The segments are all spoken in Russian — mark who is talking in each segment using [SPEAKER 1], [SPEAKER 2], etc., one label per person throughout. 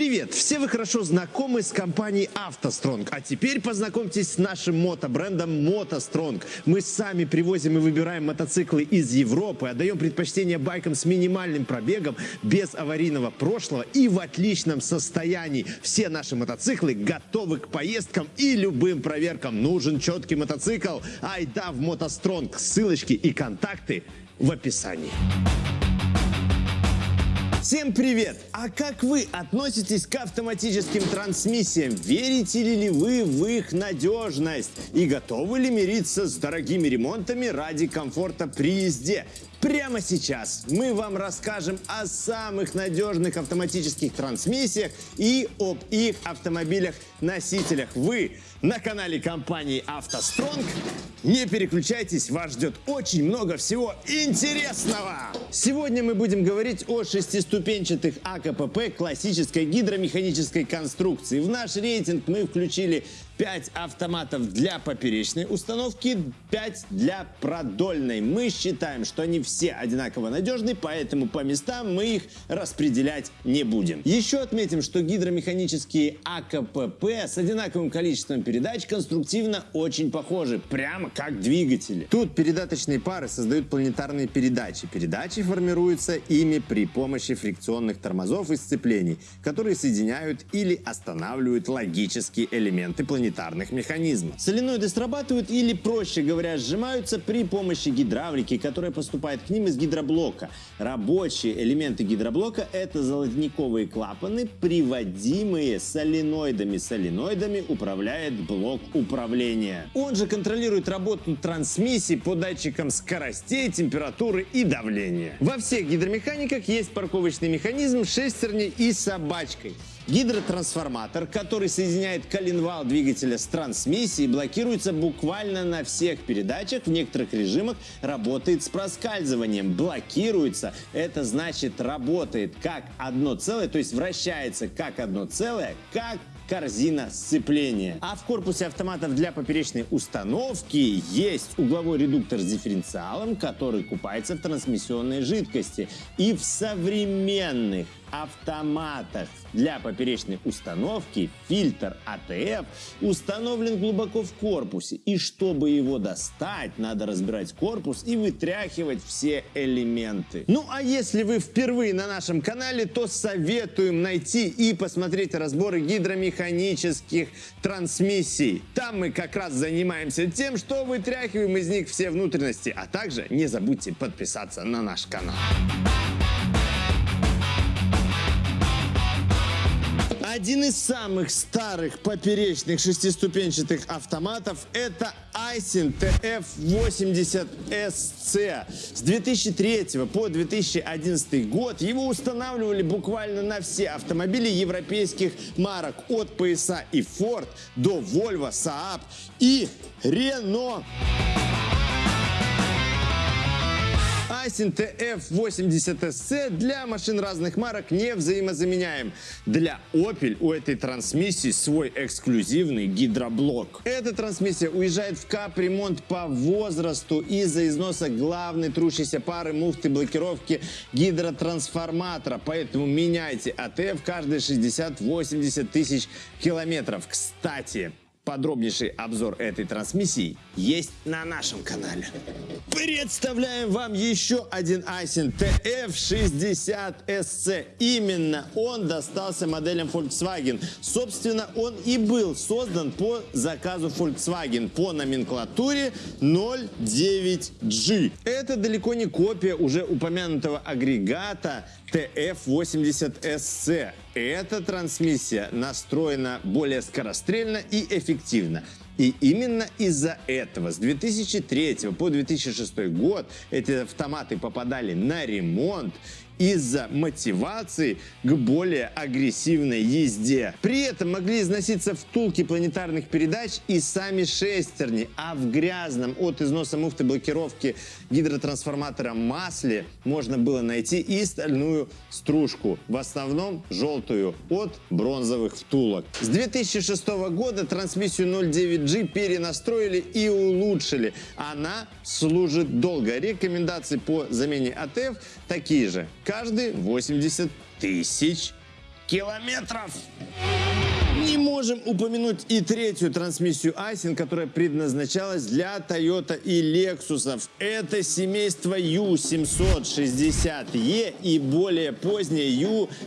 [SPEAKER 1] Привет! Все вы хорошо знакомы с компанией «АвтоСтронг», а теперь познакомьтесь с нашим мотобрендом «МотоСтронг». Мы сами привозим и выбираем мотоциклы из Европы, отдаем предпочтение байкам с минимальным пробегом, без аварийного прошлого и в отличном состоянии. Все наши мотоциклы готовы к поездкам и любым проверкам. Нужен четкий мотоцикл? Айда в «МотоСтронг». Ссылочки и контакты в описании. Всем привет! А как вы относитесь к автоматическим трансмиссиям? Верите ли вы в их надежность? И готовы ли мириться с дорогими ремонтами ради комфорта при езде? Прямо сейчас мы вам расскажем о самых надежных автоматических трансмиссиях и об их автомобилях-носителях. Вы на канале компании «АвтоСтронг». Не переключайтесь, вас ждет очень много всего интересного. Сегодня мы будем говорить о шестиступенчатых АКПП классической гидромеханической конструкции. В наш рейтинг мы включили 5 автоматов для поперечной установки, 5 для продольной. Мы считаем, что они все одинаково надежны, поэтому по местам мы их распределять не будем. Еще отметим, что гидромеханические АКПП с одинаковым количеством передач конструктивно очень похожи, прямо как двигатели. Тут передаточные пары создают планетарные передачи. Передачи формируются ими при помощи фрикционных тормозов и сцеплений, которые соединяют или останавливают логические элементы планетарных планетарных механизмов. Соленоиды срабатывают или, проще говоря, сжимаются при помощи гидравлики, которая поступает к ним из гидроблока. Рабочие элементы гидроблока – это золотниковые клапаны, приводимые соленоидами. Соленоидами управляет блок управления. Он же контролирует работу трансмиссии по датчикам скоростей, температуры и давления. Во всех гидромеханиках есть парковочный механизм шестерней и собачкой. Гидротрансформатор, который соединяет коленвал двигателя с трансмиссией, блокируется буквально на всех передачах. В некоторых режимах работает с проскальзыванием. Блокируется, это значит работает как одно целое, то есть вращается как одно целое, как корзина сцепления. А в корпусе автоматов для поперечной установки есть угловой редуктор с дифференциалом, который купается в трансмиссионной жидкости. И в современных автоматах для поперечной установки фильтр АТФ установлен глубоко в корпусе. И чтобы его достать, надо разбирать корпус и вытряхивать все элементы. Ну а если вы впервые на нашем канале, то советуем найти и посмотреть разборы гидромеханических трансмиссий. Там мы как раз занимаемся тем, что вытряхиваем из них все внутренности. А также не забудьте подписаться на наш канал. Один из самых старых поперечных шестиступенчатых автоматов это Aisin TF80SC. С 2003 по 2011 год его устанавливали буквально на все автомобили европейских марок от PSA и Ford до Volvo, Saab и Renault. Айсин TF80SC для машин разных марок не взаимозаменяем. Для Opel у этой трансмиссии свой эксклюзивный гидроблок. Эта трансмиссия уезжает в капремонт по возрасту из-за износа главной трущейся пары муфты блокировки гидротрансформатора. Поэтому меняйте АТФ каждые 60-80 тысяч километров. Кстати, Подробнейший обзор этой трансмиссии есть на нашем канале. Представляем вам еще один Айсен TF60SC. Именно он достался моделям Volkswagen. Собственно, он и был создан по заказу Volkswagen по номенклатуре 09G. Это далеко не копия уже упомянутого агрегата TF80SC. Эта трансмиссия настроена более скорострельно и эффективно. И именно из-за этого с 2003 по 2006 год эти автоматы попадали на ремонт из-за мотивации к более агрессивной езде. При этом могли износиться втулки планетарных передач и сами шестерни, а в грязном от износа муфты блокировки гидротрансформатора масле можно было найти и стальную стружку, в основном желтую, от бронзовых втулок. С 2006 года трансмиссию 09G перенастроили и улучшили. Она служит долго. Рекомендации по замене АТФ такие же каждые 80 тысяч километров. Не можем упомянуть и третью трансмиссию Айсин, которая предназначалась для Toyota и Lexus. Это семейство U760E и более позднее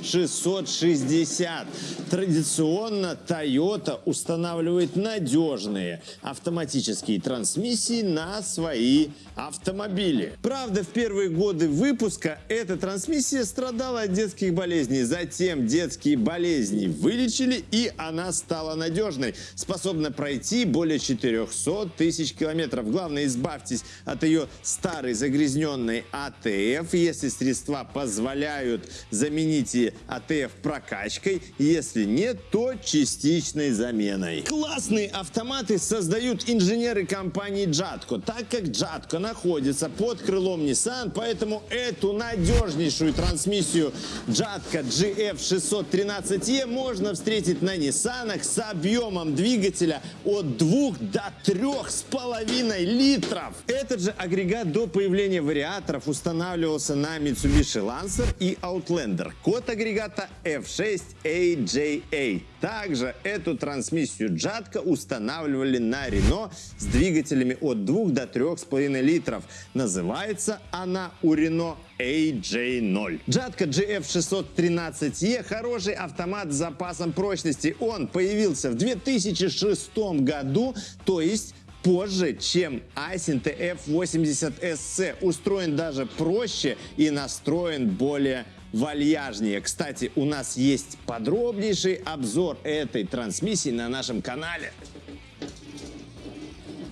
[SPEAKER 1] U660. Традиционно Toyota устанавливает надежные автоматические трансмиссии на свои автомобили. Правда, в первые годы выпуска эта трансмиссия страдала от детских болезней. Затем детские болезни вылечили и она стала надежной, способна пройти более 400 тысяч километров. Главное, избавьтесь от ее старой загрязненной АТФ. Если средства позволяют, замените АТФ прокачкой. Если нет, то частичной заменой. Классные автоматы создают инженеры компании Jatco. Так как Jatco находится под крылом Nissan, поэтому эту надежнейшую трансмиссию Jatco GF613E можно встретить на Nissan Nissan с объемом двигателя от 2 до 3,5 литров. Этот же агрегат до появления вариаторов устанавливался на Mitsubishi Lancer и Outlander. Код агрегата F6AJA. Также эту трансмиссию Джатка устанавливали на Renault с двигателями от 2 до 3,5 литров. Называется она у Renault AJ0. Джатка GF613E хороший автомат с запасом прочности. Он появился в 2006 году, то есть позже, чем Aisin TF80SC. Устроен даже проще и настроен более вальяжнее. Кстати, у нас есть подробнейший обзор этой трансмиссии на нашем канале.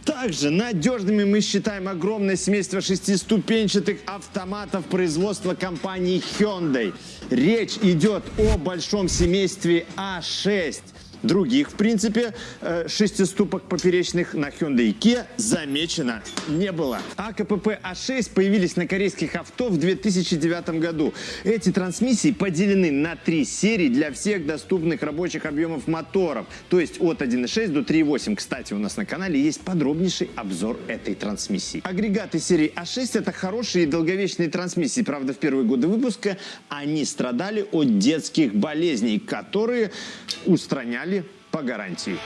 [SPEAKER 1] Также надежными мы считаем огромное семейство шестиступенчатых автоматов производства компании Hyundai. Речь идет о большом семействе А6. Других, в принципе, э, шестиступок поперечных на Hyundai Kia замечено не было. АКПП А6 появились на корейских авто в 2009 году. Эти трансмиссии поделены на три серии для всех доступных рабочих объемов моторов, то есть от 1.6 до 3.8. Кстати, у нас на канале есть подробнейший обзор этой трансмиссии. Агрегаты серии А6 это хорошие и долговечные трансмиссии. Правда, в первые годы выпуска они страдали от детских болезней, которые устраняли по гарантии.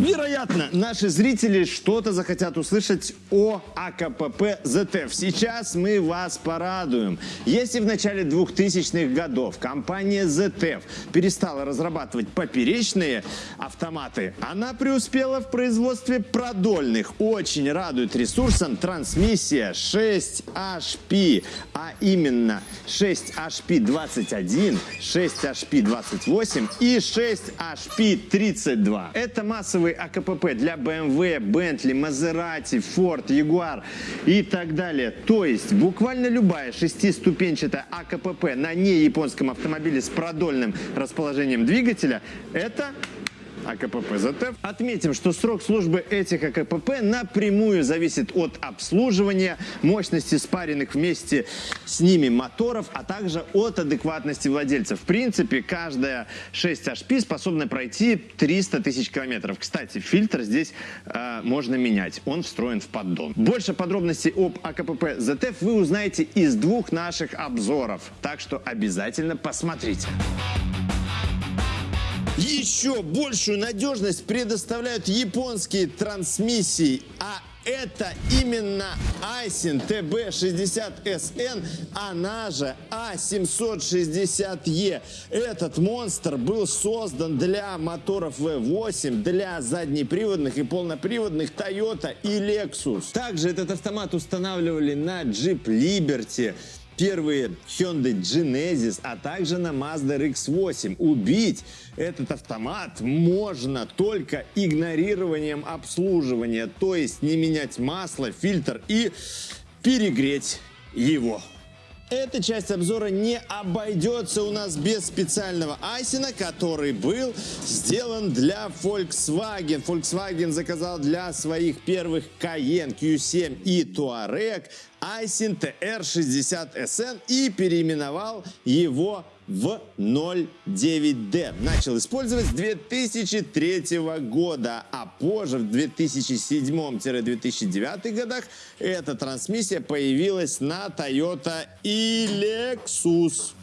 [SPEAKER 1] Вероятно, наши зрители что-то захотят услышать о АКПП ЗТФ. Сейчас мы вас порадуем. Если в начале 2000-х годов компания ZF перестала разрабатывать поперечные автоматы, она преуспела в производстве продольных. Очень радует ресурсом трансмиссия 6HP, а именно 6HP21, 6HP28 и 6HP32. Это массовые новый АКПП для BMW, Bentley, Maserati, Ford, Jaguar и так далее. То есть буквально любая шестиступенчатая АКПП на неяпонском автомобиле с продольным расположением двигателя – это АКПП ЗТ. Отметим, что срок службы этих АКПП напрямую зависит от обслуживания, мощности спаренных вместе с ними моторов, а также от адекватности владельца. В принципе, каждая 6 HP способна пройти 300 тысяч километров. Кстати, фильтр здесь э, можно менять, он встроен в поддон. Больше подробностей об АКПП ZF вы узнаете из двух наших обзоров, так что обязательно посмотрите. Еще большую надежность предоставляют японские трансмиссии, а это именно Aisin TB60SN, она же A760E. Этот монстр был создан для моторов V8, для заднеприводных и полноприводных Toyota и Lexus. Также этот автомат устанавливали на Jeep Liberty, первые Hyundai Genesis, а также на Mazda RX-8. Убить этот автомат можно только игнорированием обслуживания, то есть не менять масло, фильтр и перегреть его. Эта часть обзора не обойдется у нас без специального айсина, который был сделан для Volkswagen. Volkswagen заказал для своих первых Cayenne, Q7 и Touareg Айсин TR60SN и переименовал его в 09D. Начал использовать с 2003 года, а позже, в 2007-2009 годах, эта трансмиссия появилась на Toyota и Lexus.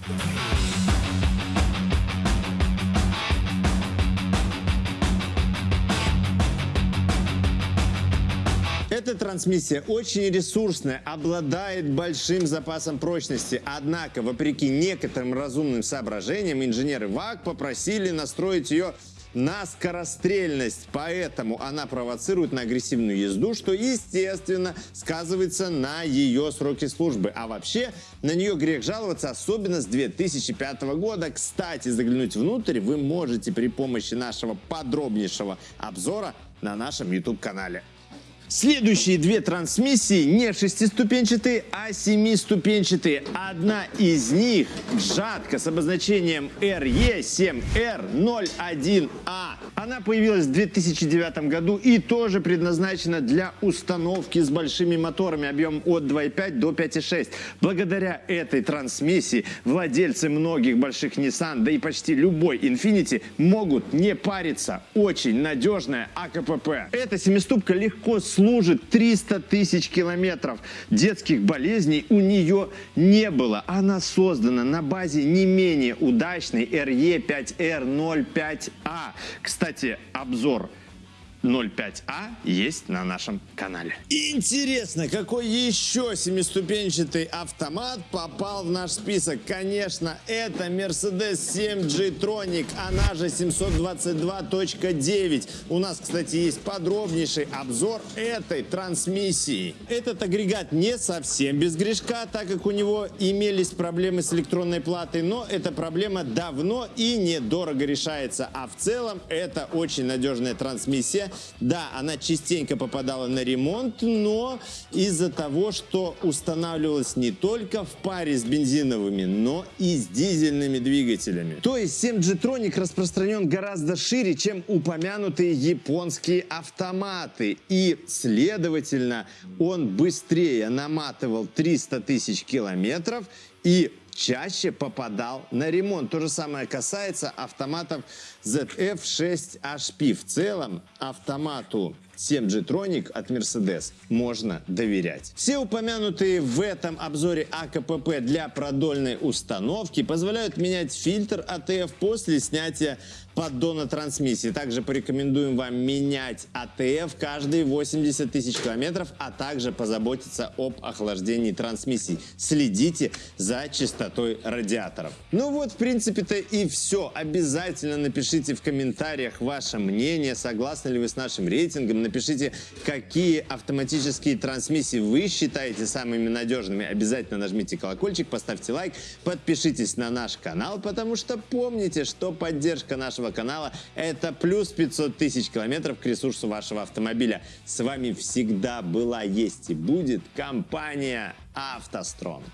[SPEAKER 1] Трансмиссия очень ресурсная, обладает большим запасом прочности. Однако, вопреки некоторым разумным соображениям, инженеры ВАК попросили настроить ее на скорострельность, поэтому она провоцирует на агрессивную езду, что, естественно, сказывается на ее сроке службы. А вообще, на нее грех жаловаться, особенно с 2005 года. Кстати, заглянуть внутрь вы можете при помощи нашего подробнейшего обзора на нашем YouTube-канале. Следующие две трансмиссии не шестиступенчатые, а семиступенчатые. Одна из них жатка с обозначением RE7R01A. Она появилась в 2009 году и тоже предназначена для установки с большими моторами объемом от 2,5 до 5,6. Благодаря этой трансмиссии владельцы многих больших Nissan, да и почти любой Infiniti могут не париться. Очень надежная АКПП. Эта семиступка легко служит 300 тысяч километров. Детских болезней у нее не было. Она создана на базе не менее удачной RE5R05A. Кстати, обзор 05А есть на нашем канале. Интересно, какой еще семиступенчатый автомат попал в наш список? Конечно, это Mercedes 7G Tronic, она же 722.9. У нас, кстати, есть подробнейший обзор этой трансмиссии. Этот агрегат не совсем без грешка, так как у него имелись проблемы с электронной платой, но эта проблема давно и недорого решается. А в целом это очень надежная трансмиссия, да, она частенько попадала на ремонт, но из-за того, что устанавливалась не только в паре с бензиновыми, но и с дизельными двигателями. То есть 7G Tronic распространен гораздо шире, чем упомянутые японские автоматы. И, следовательно, он быстрее наматывал 300 тысяч километров и чаще попадал на ремонт. То же самое касается автоматов ZF6HP. В целом автомату 7G Tronic от Mercedes можно доверять. Все упомянутые в этом обзоре АКПП для продольной установки позволяют менять фильтр АТФ после снятия поддона трансмиссии. Также порекомендуем вам менять АТФ каждые 80 тысяч километров, а также позаботиться об охлаждении трансмиссии. Следите за чистотой радиаторов. Ну вот, в принципе-то и все. Обязательно напишите в комментариях ваше мнение, согласны ли вы с нашим рейтингом, напишите, какие автоматические трансмиссии вы считаете самыми надежными. Обязательно нажмите колокольчик, поставьте лайк, подпишитесь на наш канал, потому что помните, что поддержка нашего канала – это плюс 500 тысяч километров к ресурсу вашего автомобиля. С вами всегда была, есть и будет компания «АвтоСтронг».